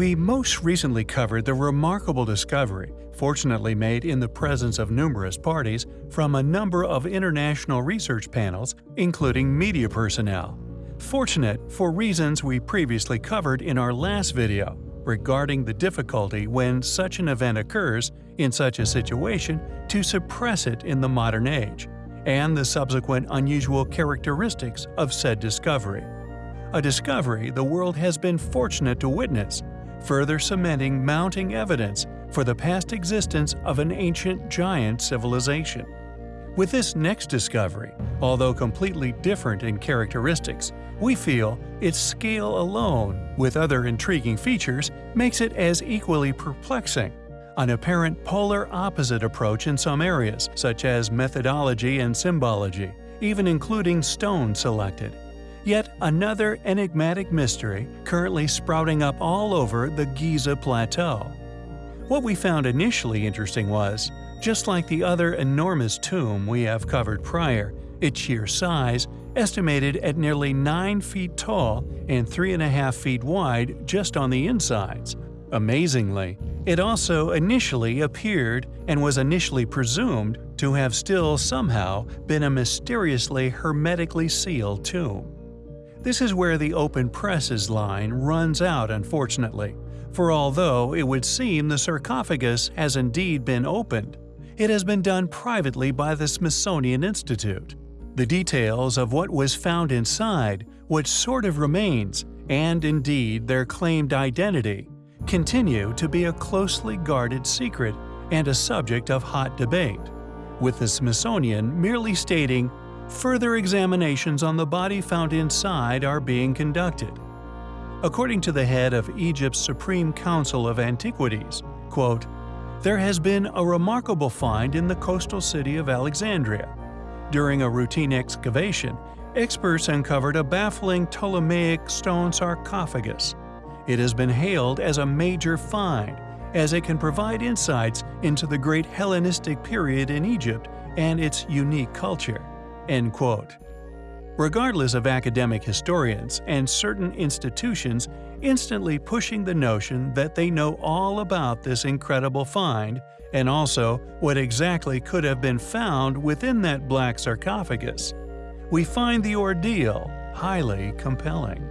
We most recently covered the remarkable discovery, fortunately made in the presence of numerous parties from a number of international research panels, including media personnel. Fortunate for reasons we previously covered in our last video regarding the difficulty when such an event occurs in such a situation to suppress it in the modern age, and the subsequent unusual characteristics of said discovery. A discovery the world has been fortunate to witness, further cementing mounting evidence for the past existence of an ancient giant civilization. With this next discovery, although completely different in characteristics, we feel its scale alone, with other intriguing features, makes it as equally perplexing. An apparent polar opposite approach in some areas, such as methodology and symbology, even including stone selected. Yet another enigmatic mystery currently sprouting up all over the Giza Plateau. What we found initially interesting was, just like the other enormous tomb we have covered prior, its sheer size, estimated at nearly 9 feet tall and 3.5 feet wide just on the insides. Amazingly, it also initially appeared and was initially presumed to have still somehow been a mysteriously hermetically sealed tomb. This is where the open presses line runs out unfortunately, for although it would seem the sarcophagus has indeed been opened, it has been done privately by the Smithsonian Institute. The details of what was found inside, what sort of remains, and indeed their claimed identity, continue to be a closely guarded secret and a subject of hot debate, with the Smithsonian merely stating, further examinations on the body found inside are being conducted. According to the head of Egypt's Supreme Council of Antiquities, quote, there has been a remarkable find in the coastal city of Alexandria. During a routine excavation, experts uncovered a baffling Ptolemaic stone sarcophagus. It has been hailed as a major find, as it can provide insights into the great Hellenistic period in Egypt and its unique culture. End quote. Regardless of academic historians and certain institutions instantly pushing the notion that they know all about this incredible find and also what exactly could have been found within that black sarcophagus, we find the ordeal highly compelling.